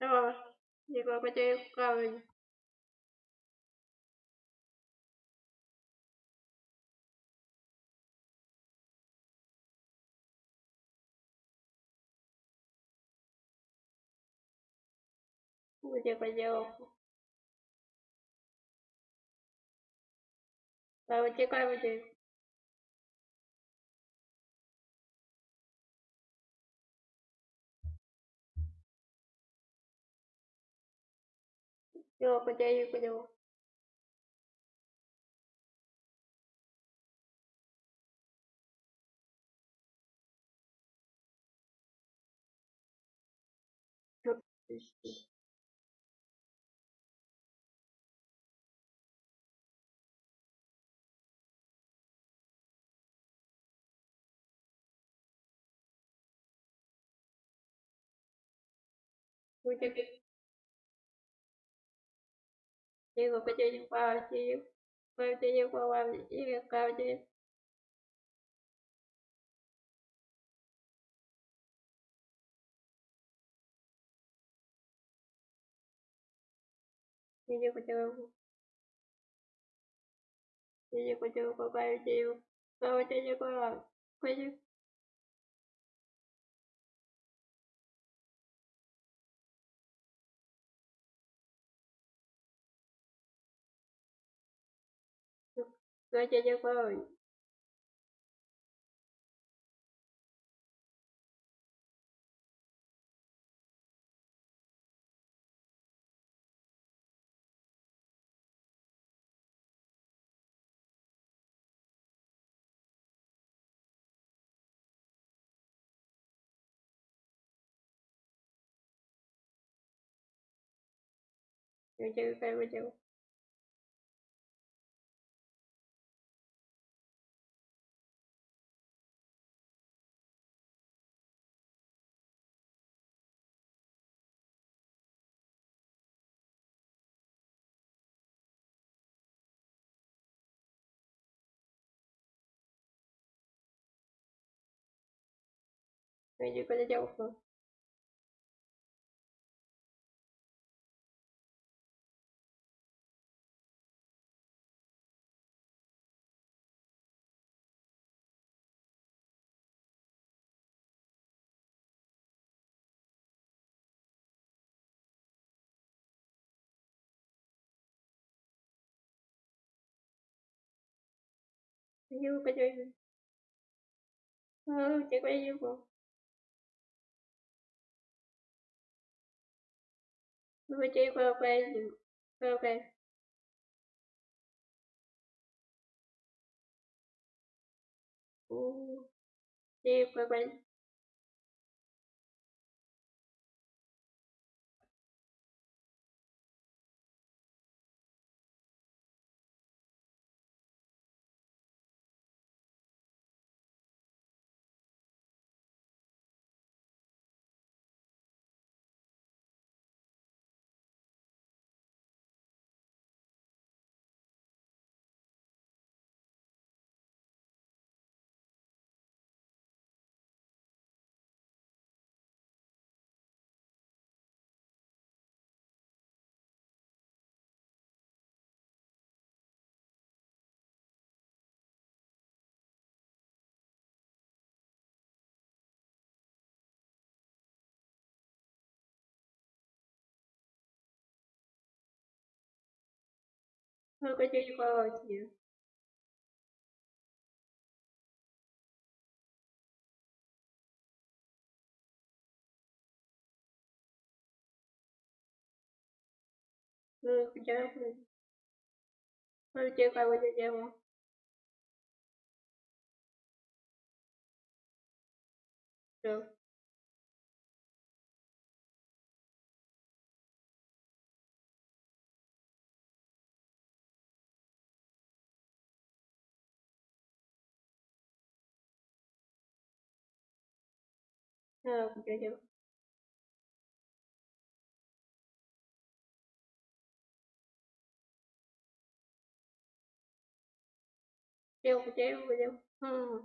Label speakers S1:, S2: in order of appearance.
S1: Joo, jako mä tein kauan. Где поделку? Давай, вытекай, вытекай. Joo, ma käin koju. Just Будет 这个不接近挂耳爷，不接近挂爷一个挂耳爷。谢谢关注，爷谢关注，拜拜，谢谢，拜，关注，关。Vaya, ya voy. Yo llego, yo llego. Cek kau cek kau cek. Kuja ko cek. Kuja ko cek kau cek. Kau cek Vui chơi quê quê quê quê Chơi quê quê 我快点去吧，姐。嗯，回家了，快点，快点，快点，快点，姐夫。 아, 그래요. 그래요, 그래요, 그래요. 음.